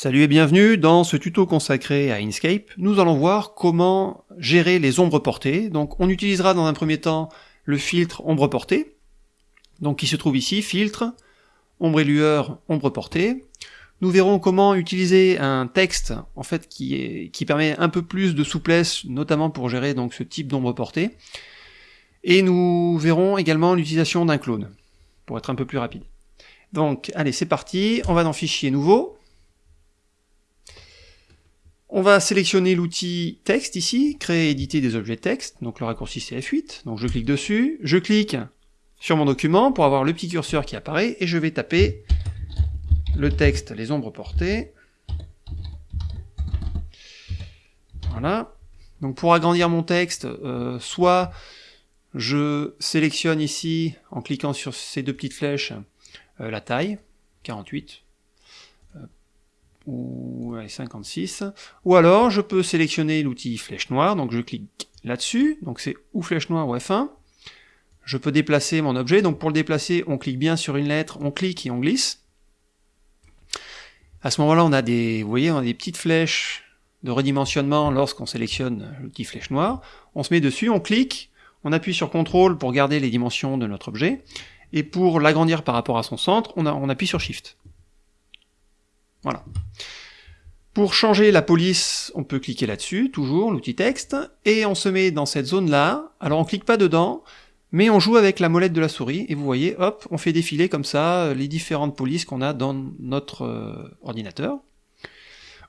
Salut et bienvenue dans ce tuto consacré à Inkscape. Nous allons voir comment gérer les ombres portées. Donc on utilisera dans un premier temps le filtre ombre portée, donc qui se trouve ici, filtre, ombre et lueur, ombre portée. Nous verrons comment utiliser un texte en fait qui, permet un peu plus de souplesse, notamment pour gérer donc ce type d'ombre portée. Et nous verrons également l'utilisation d'un clone, pour être un peu plus rapide. Donc allez c'est parti, on va dans Fichier nouveau, on va sélectionner l'outil texte ici, créer et éditer des objets texte, donc le raccourci c'est F8, donc je clique dessus, je clique sur mon document pour avoir le petit curseur qui apparaît, et je vais taper le texte, les ombres portées. Voilà. Donc pour agrandir mon texte, euh, soit je sélectionne ici, en cliquant sur ces deux petites flèches, euh, la taille, 48, ou 56, ou alors je peux sélectionner l'outil flèche noire, donc je clique là-dessus, donc c'est ou flèche noire ou F1, je peux déplacer mon objet, donc pour le déplacer, on clique bien sur une lettre, on clique et on glisse. À ce moment-là, on a des, vous voyez, on a des petites flèches de redimensionnement lorsqu'on sélectionne l'outil flèche noire. On se met dessus, on clique, on appuie sur CTRL pour garder les dimensions de notre objet, et pour l'agrandir par rapport à son centre, on, on appuie sur SHIFT. Voilà. Pour changer la police, on peut cliquer là-dessus, toujours, l'outil texte, et on se met dans cette zone-là. Alors on clique pas dedans, mais on joue avec la molette de la souris, et vous voyez, hop, on fait défiler comme ça euh, les différentes polices qu'on a dans notre euh, ordinateur.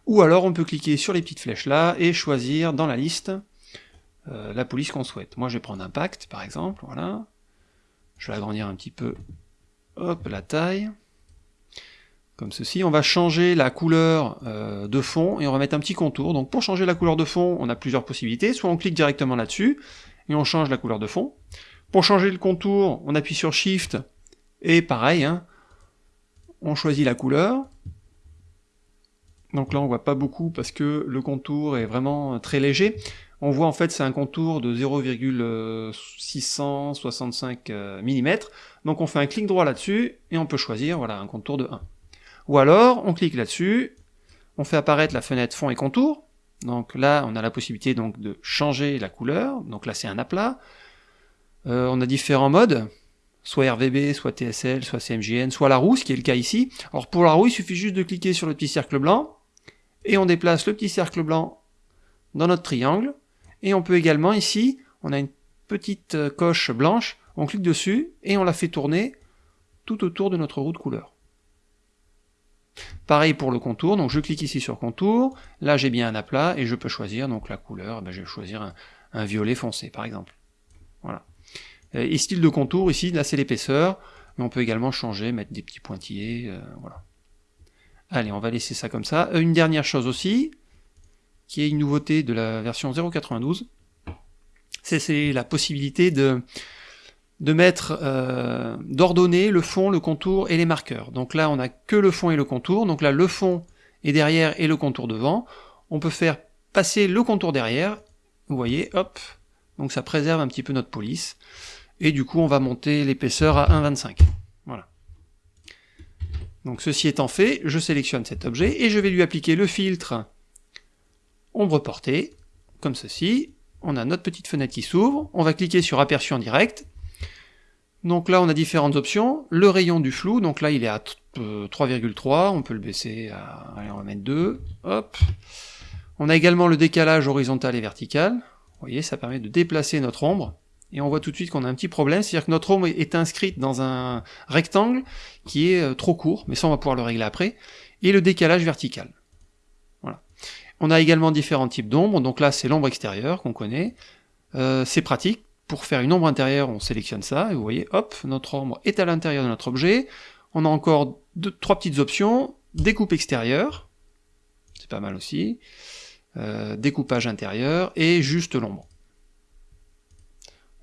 Ou alors on peut cliquer sur les petites flèches là, et choisir dans la liste euh, la police qu'on souhaite. Moi je vais prendre Impact, par exemple, voilà. Je vais agrandir un petit peu, hop, la taille comme ceci. On va changer la couleur euh, de fond et on va mettre un petit contour. Donc pour changer la couleur de fond, on a plusieurs possibilités. Soit on clique directement là-dessus et on change la couleur de fond. Pour changer le contour, on appuie sur Shift et pareil, hein, on choisit la couleur. Donc là on voit pas beaucoup parce que le contour est vraiment très léger. On voit en fait c'est un contour de 0,665 euh, mm. Donc on fait un clic droit là-dessus et on peut choisir voilà un contour de 1. Ou alors, on clique là-dessus, on fait apparaître la fenêtre fond et contour, donc là, on a la possibilité donc de changer la couleur, donc là c'est un aplat. Euh, on a différents modes, soit RVB, soit TSL, soit CMJN, soit la roue, ce qui est le cas ici. Alors pour la roue, il suffit juste de cliquer sur le petit cercle blanc, et on déplace le petit cercle blanc dans notre triangle, et on peut également ici, on a une petite euh, coche blanche, on clique dessus, et on la fait tourner tout autour de notre roue de couleur. Pareil pour le contour, donc je clique ici sur contour, là j'ai bien un aplat, et je peux choisir donc la couleur, ben je vais choisir un, violet foncé par exemple. Voilà. Et style de contour, ici, là c'est l'épaisseur, mais on peut également changer, mettre des petits pointillés, euh, voilà. Allez, on va laisser ça comme ça. Euh, une dernière chose aussi, qui est une nouveauté de la version 0.92, c'est la possibilité de de mettre, euh, d'ordonner le fond, le contour et les marqueurs. Donc là, on n'a que le fond et le contour. Donc là, le fond est derrière et le contour devant. On peut faire passer le contour derrière. Vous voyez, hop. Donc ça préserve un petit peu notre police. Et du coup, on va monter l'épaisseur à 1,25. Voilà. Donc ceci étant fait, je sélectionne cet objet et je vais lui appliquer le filtre ombre portée, comme ceci. On a notre petite fenêtre qui s'ouvre. On va cliquer sur aperçu en direct donc là, on a différentes options. Le rayon du flou, donc là, il est à 3,3, euh, on peut le baisser à, allez, on va mettre 2, hop. On a également le décalage horizontal et vertical. Vous voyez, ça permet de déplacer notre ombre. Et on voit tout de suite qu'on a un petit problème, c'est-à-dire que notre ombre est inscrite dans un rectangle qui est euh, trop court, mais ça on va pouvoir le régler après. Et le décalage vertical. Voilà. On a également différents types d'ombre, donc là c'est l'ombre extérieure qu'on connaît. Euh, c'est pratique, pour faire une ombre intérieure, on sélectionne ça, et vous voyez, hop, notre ombre est à l'intérieur de notre objet. On a encore trois petites options, découpe extérieure, c'est pas mal aussi, euh, découpage intérieur, et juste l'ombre.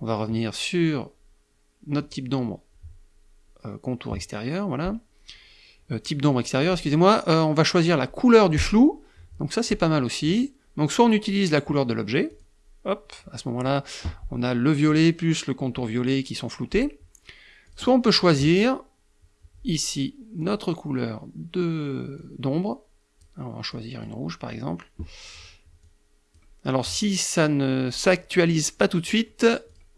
On va revenir sur notre type d'ombre, euh, contour extérieur, voilà. Euh, type d'ombre extérieur, excusez-moi, on va choisir la couleur du flou, donc ça c'est pas mal aussi. Donc soit on utilise la couleur de l'objet, hop, à ce moment-là, on a le violet plus le contour violet qui sont floutés. Soit on peut choisir ici notre couleur d'ombre. on va choisir une rouge par exemple. Alors si ça ne s'actualise pas tout de suite,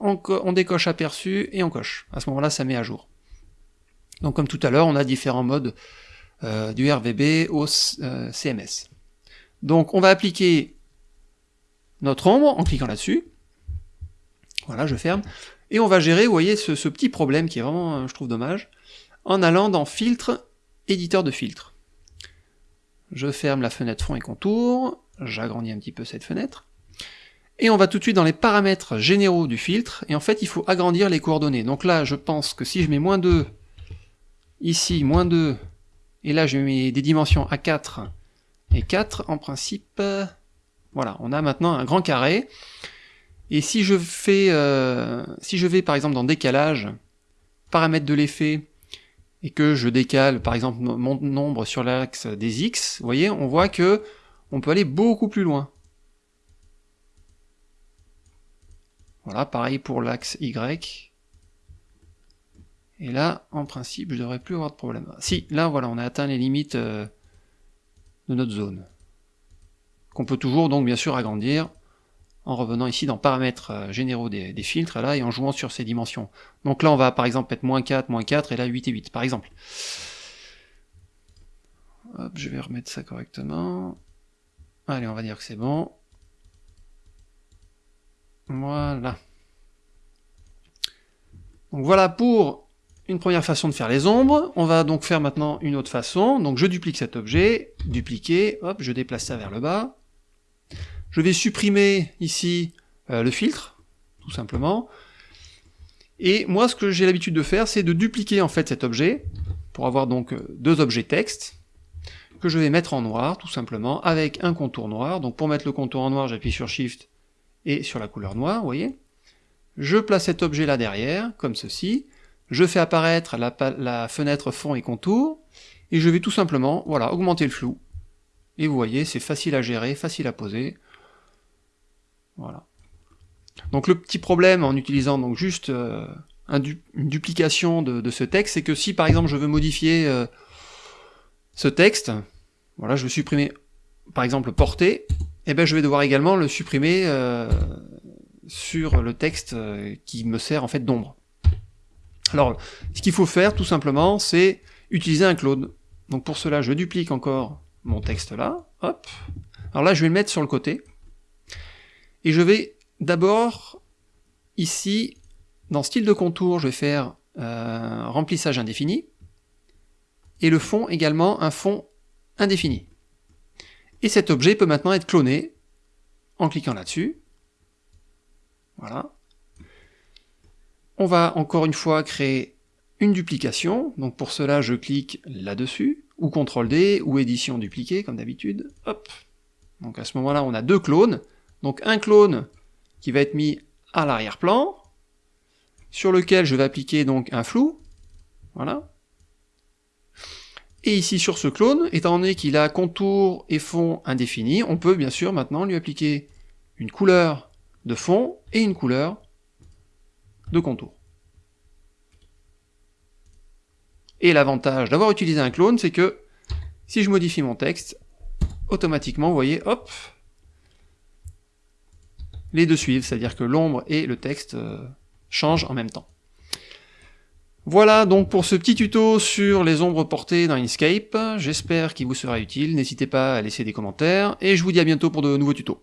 on, décoche aperçu et on coche. À ce moment-là, ça met à jour. Donc comme tout à l'heure, on a différents modes euh, du RVB au euh, CMS. Donc on va appliquer notre ombre en cliquant là-dessus. Voilà, je ferme. Et on va gérer, vous voyez, ce, petit problème qui est vraiment, euh, je trouve, dommage, en allant dans Filtre, Éditeur de filtre. Je ferme la fenêtre fond et contour, j'agrandis un petit peu cette fenêtre, et on va tout de suite dans les paramètres généraux du filtre, et en fait il faut agrandir les coordonnées. Donc là je pense que si je mets moins 2, ici moins 2, et là je mets des dimensions à 4 et 4, en principe, voilà, on a maintenant un grand carré, et si je fais, euh, si je vais par exemple dans décalage, paramètres de l'effet, et que je décale par exemple mon nombre sur l'axe des x, vous voyez, on voit que on peut aller beaucoup plus loin. Voilà, pareil pour l'axe y. Et là, en principe, je devrais plus avoir de problème. Si, là, voilà, on a atteint les limites euh, de notre zone. Qu'on peut toujours, donc, bien sûr, agrandir en revenant ici dans paramètres euh, généraux des, filtres, là, et en jouant sur ces dimensions. Donc là, on va par exemple mettre moins 4, moins 4, et là 8 et 8, par exemple. Je vais remettre ça correctement. Allez, on va dire que c'est bon. Voilà. Donc voilà pour une première façon de faire les ombres. On va donc faire maintenant une autre façon. Donc je duplique cet objet, dupliquer, hop, je déplace ça vers le bas. Je vais supprimer ici euh, le filtre, tout simplement. Et moi, ce que j'ai l'habitude de faire, c'est de dupliquer en fait cet objet, pour avoir donc euh, deux objets texte, que je vais mettre en noir, tout simplement, avec un contour noir. Donc pour mettre le contour en noir, j'appuie sur Shift et sur la couleur noire, vous voyez. Je place cet objet là derrière, comme ceci. Je fais apparaître la, la fenêtre fond et contour, et je vais tout simplement, voilà, augmenter le flou. Et vous voyez, c'est facile à gérer, facile à poser. Voilà. Donc le petit problème en utilisant donc juste euh, une duplication de, ce texte, c'est que si par exemple je veux modifier euh, ce texte, voilà, je veux supprimer par exemple portée, et eh ben je vais devoir également le supprimer euh, sur le texte qui me sert en fait d'ombre. Alors, ce qu'il faut faire tout simplement, c'est utiliser un clone. Donc pour cela, je duplique encore mon texte là, hop. Alors là, je vais le mettre sur le côté, et je vais d'abord, ici, dans style de contour, je vais faire euh, remplissage indéfini, et le fond également un fond indéfini. Et cet objet peut maintenant être cloné en cliquant là-dessus. Voilà. On va encore une fois créer une duplication, donc pour cela je clique là-dessus, ou CTRL-D, ou édition dupliquée, comme d'habitude, hop. Donc à ce moment-là on a deux clones, donc un clone qui va être mis à l'arrière-plan, sur lequel je vais appliquer donc un flou, voilà. Et ici sur ce clone, étant donné qu'il a contour et fond indéfini, on peut bien sûr maintenant lui appliquer une couleur de fond et une couleur de contour. Et l'avantage d'avoir utilisé un clone, c'est que si je modifie mon texte, automatiquement, vous voyez, hop, les deux suivent, c'est-à-dire que l'ombre et le texte euh, changent en même temps. Voilà donc pour ce petit tuto sur les ombres portées dans Inkscape, j'espère qu'il vous sera utile, n'hésitez pas à laisser des commentaires, et je vous dis à bientôt pour de nouveaux tutos.